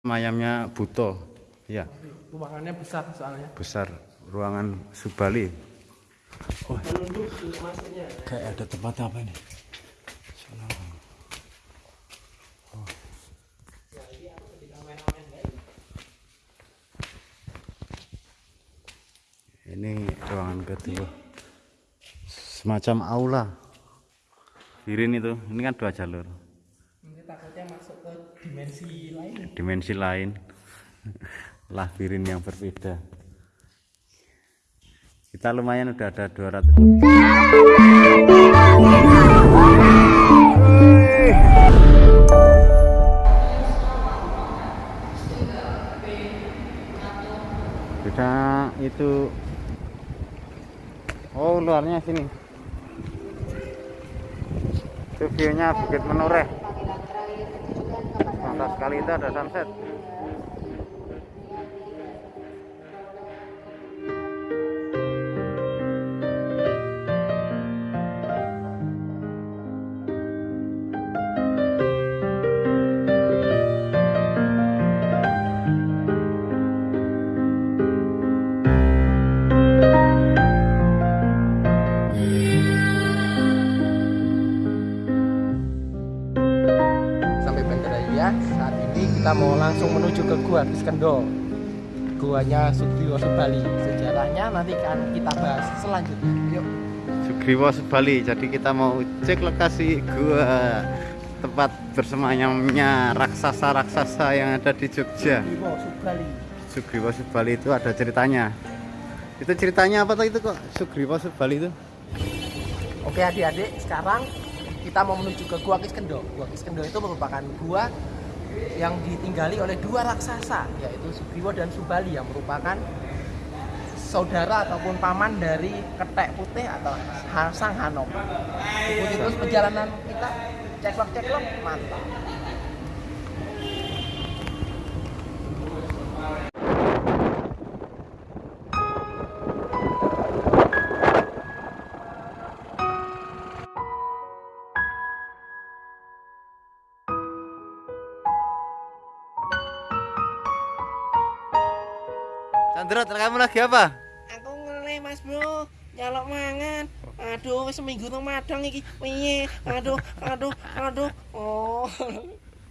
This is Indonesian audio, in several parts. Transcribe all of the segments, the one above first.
Mayamnya Buto. Ya, Ruangannya besar soalnya. besar ruangan Subali. Masuknya. Kayak ada tempat apa ini? Salah. Oh. Ini ruangan kedua. Semacam aula. Kirin itu, ini kan dua jalur. Takutnya masuk ke dimensi lain. Dimensi lain. Labirin yang berbeda. Kita lumayan udah ada 200 Kita itu Oh luarnya sini Itu view-nya Bukit Menureh Mantap sekali itu ada sunset kita mau langsung menuju ke Gua Kiskendo. Guanya Sugriwa Subali. Sejarahnya nanti akan kita bahas selanjutnya. Yuk. Sugriwa Subali. Jadi kita mau cek lokasi gua tempat bersemayamnya raksasa-raksasa yang ada di Jogja. Sugriwa Subali. Sugriwa Subali itu ada ceritanya. Itu ceritanya apa tuh itu kok Sugriwa Subali itu? Oke adik-adik, sekarang kita mau menuju ke Gua Kiskendo. Gua Kiskendo itu merupakan gua yang ditinggali oleh dua raksasa, yaitu Sugriwa dan Subali yang merupakan saudara ataupun paman dari Ketek Putih atau Sang Hanom. Ikuti terus perjalanan kita, ceklok-ceklok, mantap. Chandra, kamu lagi apa? Aku ngelih mas bro, nyalok mangan. Aduh, wis seminggu tuh madang iki. Piye? Aduh, aduh, aduh. Oh.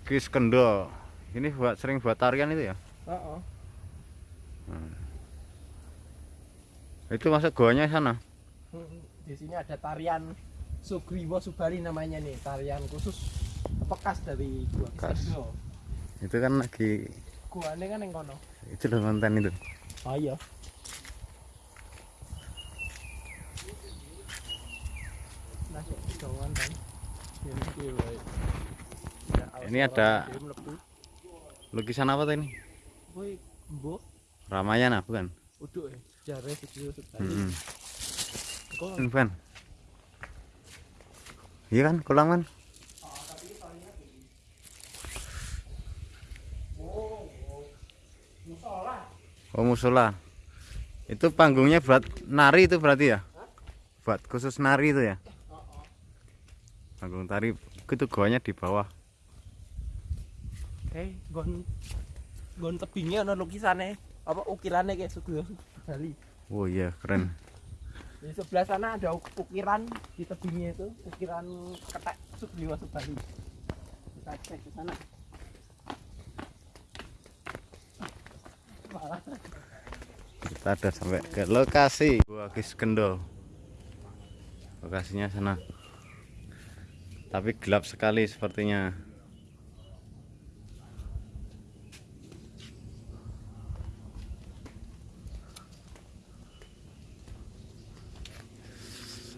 Kis Kendo. Ini buat sering buat tarian itu ya? Heeh. Itu masuk goanya sana. Di sini ada tarian Sugriwa Subali namanya nih, tarian khusus bekas dari gua Bekas. Itu kan lagi Guane kan yang kono. itu loh konten itu. Oh iya. Nah, kan. Ini ada lukisan apa mbok Ramayana bukan? uduk. Sejarah. Hmm. Kok Bukan. Iya kan, kolam Oh musola. Itu panggungnya buat nari itu berarti ya? Buat khusus nari itu ya? Panggung tari itu goanya di bawah. Eh, gon gon tebingnya ana lukisane apa ukirannya kayak Sugriwa Subali. Oh iya keren. Di sebelah sana ada uk- ukiran di tebingnya itu, ukiran ketek Sugriwa Subali. Kita cek ke sana. Kita ada sampai ke lokasi Gua Kiskendo. Lokasinya sana. Tapi gelap sekali sepertinya.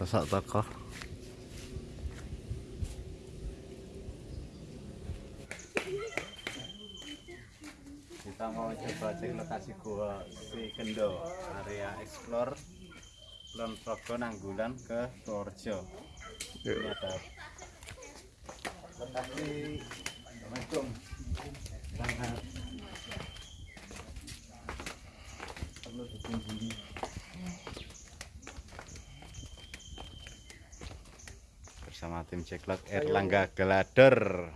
Sosok tokoh. Kita mau coba cek lokasi gua si Kendo, area explore Kulon Progo Nanggulan ke Purworejo. Ini ada lokasi Assalamualaikum. Sangat perlu dikunjungi. Bersama tim Ceklok Erlangga Gelader.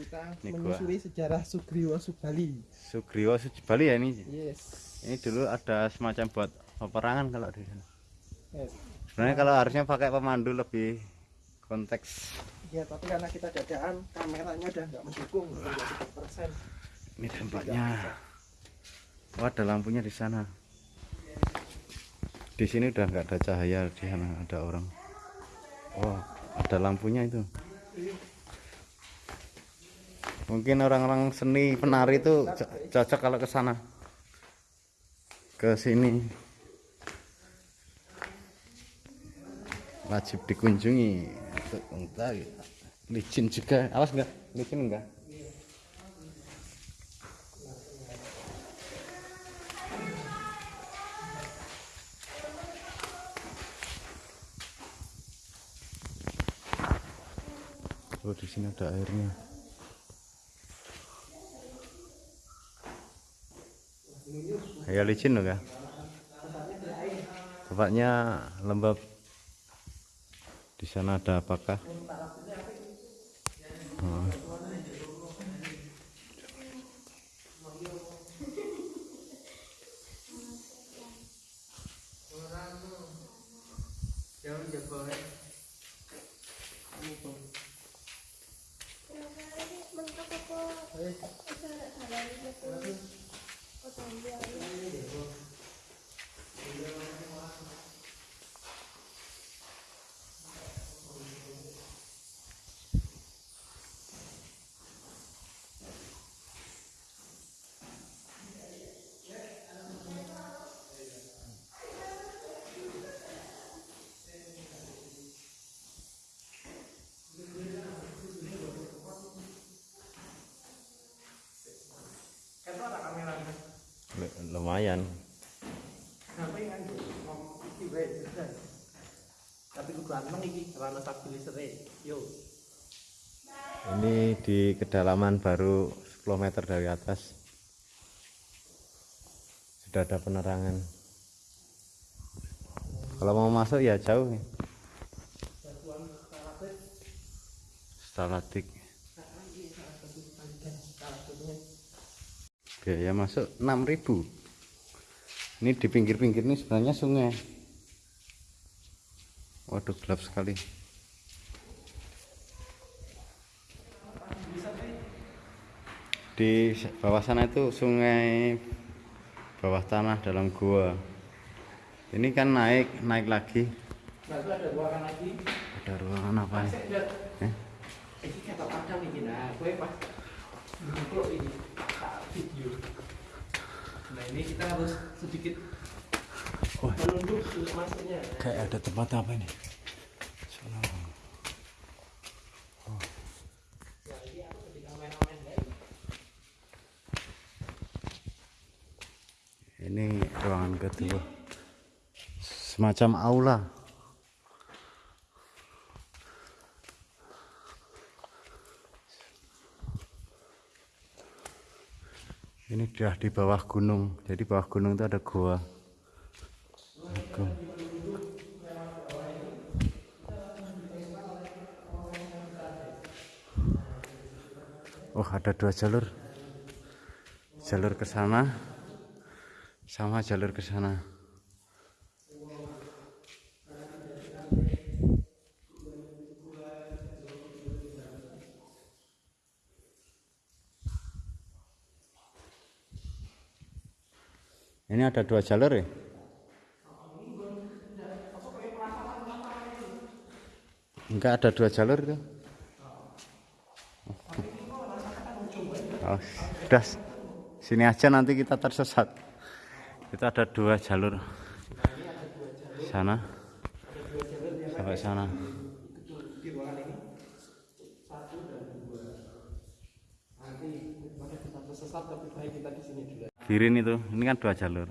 Kita Ini gua. menyusuri sejarah Sugriwa Subali. Sugriwa Bali ya ini Yes. ini dulu ada semacam buat peperangan kalau di sana yes. sebenarnya kalau harusnya pakai pemandu lebih konteks Ya, tapi karena kita dadaan, kameranya udah nggak mendukung, 30%. ini dampaknya oh ada lampunya di sana di sini udah nggak ada cahaya di sana ada orang oh ada lampunya itu mungkin orang-orang seni penari itu co- cocok kalau ke sana. Ke sini. Wajib dikunjungi untuk entar licin juga. Awas enggak licin enggak Oh di sini ada airnya. Ya licin loh kak. Tempatnya lembab. Di sana ada apakah? Oh. Oh, tolong dia. Di kedalaman baru 10 meter dari atas. Sudah ada penerangan. Kalau mau masuk ya jauh. Stalatik. Biaya masuk 6000 Ini di pinggir-pinggir ini sebenarnya sungai. Waduh gelap sekali. Di bawah sana itu sungai bawah tanah dalam gua. Ini kan naik, naik lagi. Ada ruangan lagi. Ada ruangan apa nih? Eh? ini kata padang iki nah, kowe pas duduk ini video. Nah, ini kita harus sedikit Wah. menunduk masuknya. Kayak ada tempat apa ini? Salah. Nah, ini aku jadi kameramen guys. Ini kedua. Semacam aula. Ini sudah di bawah gunung. Jadi bawah gunung itu ada. Gua. Oh, ada dua jalur. Jalur ke sana sama jalur ke sana. Ini ada dua jalur ya? Enggak ada dua jalur itu. Oh, sudah sini aja nanti kita tersesat. Itu ada dua jalur. Sana. Sampai sana. Kita kita. Kirin itu, ini kan dua jalur.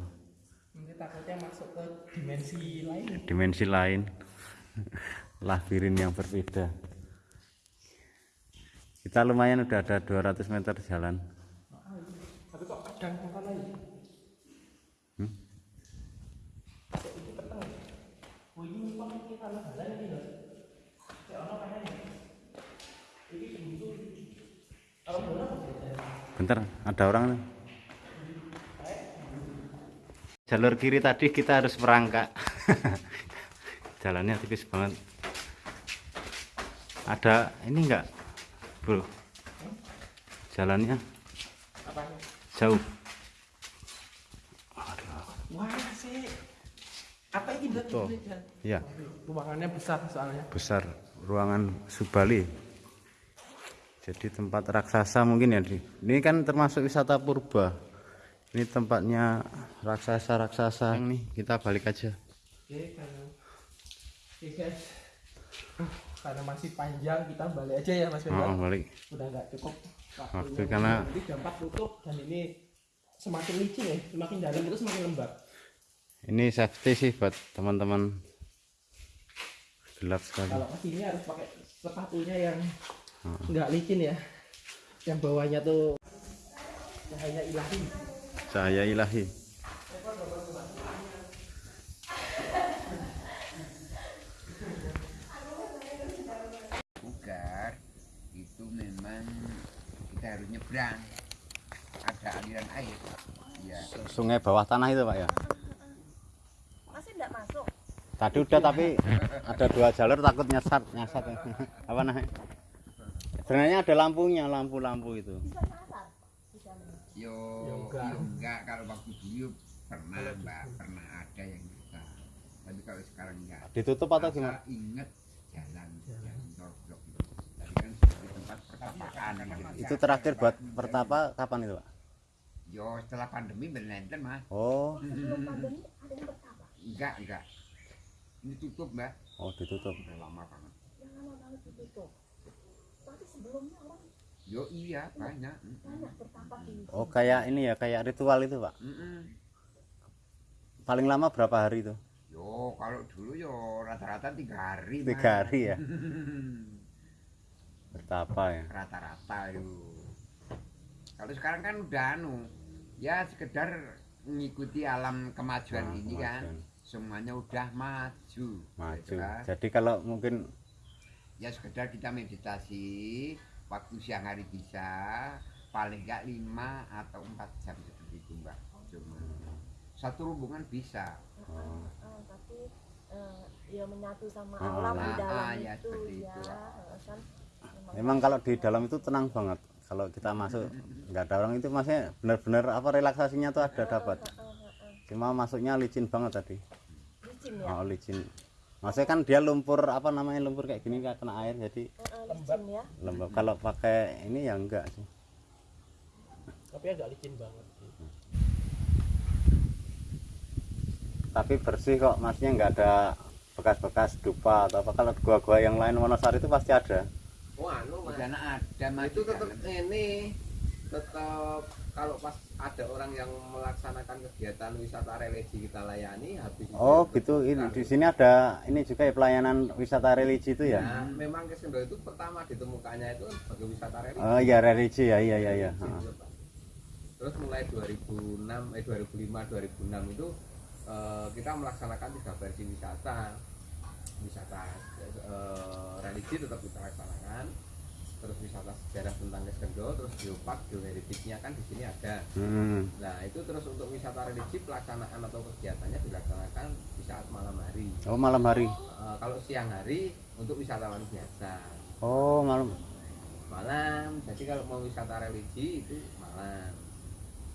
Takutnya masuk ke dimensi lain. Dimensi lain. Labirin yang berbeda. Kita lumayan udah ada 200 meter jalan. Tapi kok kadang lagi? Hmm? Kok ini peteng. Oh ini kok ini tanah balan ini loh. Kayak ono kayaknya. Ini bentuk. Pinter, ada orang nih. Jalur kiri tadi kita harus merangkak. Jalannya tipis banget. Ada ini enggak, bro? Jalannya jauh. Wah sih. Apa ini? Tuh. Ya, Ruangannya besar soalnya. besar ruangan Subali. Jadi tempat raksasa mungkin ya. Di. Ini kan termasuk wisata purba. Ini tempatnya raksasa-raksasa. Nih, kita balik aja. Oke, karena Oke guys. Uh, Karena masih panjang kita balik aja ya Mas Oh, Firman. balik. Udah nggak cukup Waktu karena- Jadi dampak tutup dan ini semakin licin ya, semakin dalam itu semakin lembab. Ini safety sih buat teman-teman. Gelap sekali. Kalau ke sini harus pakai sepatunya yang nggak licin ya. Yang bawahnya tuh cahaya ilahi. Cahaya ilahi. Bugar itu memang kita harus nyebrang ada aliran air ya Sungai bawah tanah itu, Pak ya. Masih enggak masuk. Tadi udah tapi ada dua jalur takut nyasar, nyasar. Apa namanya? Sebenarnya ada lampunya, lampu-lampu itu. Bisa yo Ya enggak. yo enggak kalau waktu dulu pernah mbak pernah ada yang bisa tapi kalau sekarang enggak Ditutup atau gimana? inget jalan jalan torblok itu tadi kan sebagai tempat pertapaan gitu. Itu terakhir buat pertapa kapan itu, Pak? yo setelah pandemi berlenten mas Oh, Sebelum pandemi ada yang pertama. enggak enggak ini tutup mbak oh ditutup. udah lama banget Yang lama banget ditutup. Tapi sebelumnya orang yo iya banyak di Oh, kayak ini ya, kayak ritual itu, Pak. Paling lama berapa hari itu? Yo, kalau dulu yo rata-rata tiga hari. Tiga Mas. hari ya. Bertapa ya. Rata-rata yo. Kalau sekarang kan udah anu, ya sekedar mengikuti alam kemajuan Ah, ini kan. kemajuan. Semuanya udah maju. Maju. gitu kan. Jadi kalau mungkin Ya sekedar kita meditasi, waktu siang hari bisa, paling enggak lima atau empat jam seperti itu mbak. Cuma satu rombongan bisa. oh, Eh, tapi eh, ya menyatu sama Oh, alam di ah, dalam ah, ya, itu seperti ya. itu. eh, kan memang Memang kalau di dalam itu tenang banget. Kalau kita masuk nggak ada orang itu maksudnya benar-benar apa relaksasinya tuh ada dapat. Cuma masuknya licin banget tadi. licin ya. Oh licin. Maksudnya kan dia lumpur apa namanya lumpur kayak gini nggak kena air jadi Eh, eh, licin ya. lembab. Kalau pakai ini ya enggak sih. Tapi agak licin banget. Tapi bersih kok, maksudnya nggak ada bekas-bekas dupa atau apa. Kalau gua-gua yang lain Wonosari itu pasti ada. Oh anu mas, sana ada mas itu tetap ini tetap kalau pas ada orang yang melaksanakan kegiatan wisata religi kita layani habis itu Oh gitu. Ini di sini ada ini juga ya pelayanan wisata religi itu ya. Nah, memang Kesendo itu pertama ditemukannya itu sebagai wisata religi. Oh iya religi ya iya iya iya. Religi Ha. itu, Pak. Terus mulai 2006 eh 2005 2006 itu eh, kita melaksanakan tiga versi wisata. Wisata eh, religi tetap kita laksanakan. Terus wisata sejarah tentang Kesendo, terus geopark, geoheritage-nya kan di sini ada. Hmm. Nah itu terus untuk wisata religi pelaksanaan atau kegiatannya dilaksanakan di saat malam hari. Oh malam hari. Eh, kalau siang hari untuk wisatawan biasa. Oh malam. Malam, jadi kalau mau wisata religi itu malam.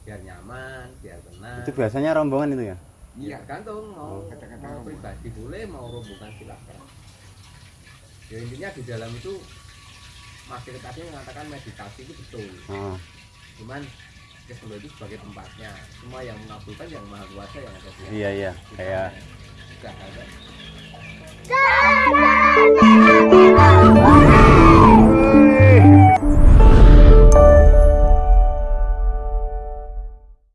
Biar nyaman, biar tenang. Itu biasanya rombongan itu ya. Iya, gantung mau, Oh. Kadang-kadang mau pribadi boleh, mau rombongan silakan. Ya intinya di dalam itu masyarakatnya mengatakan meditasi itu betul. Oh. Cuman Kesendo itu sebagai tempatnya. Semua yang mengabulkan yang maha kuasa yang ada di Iya iya kayak Sudah ada.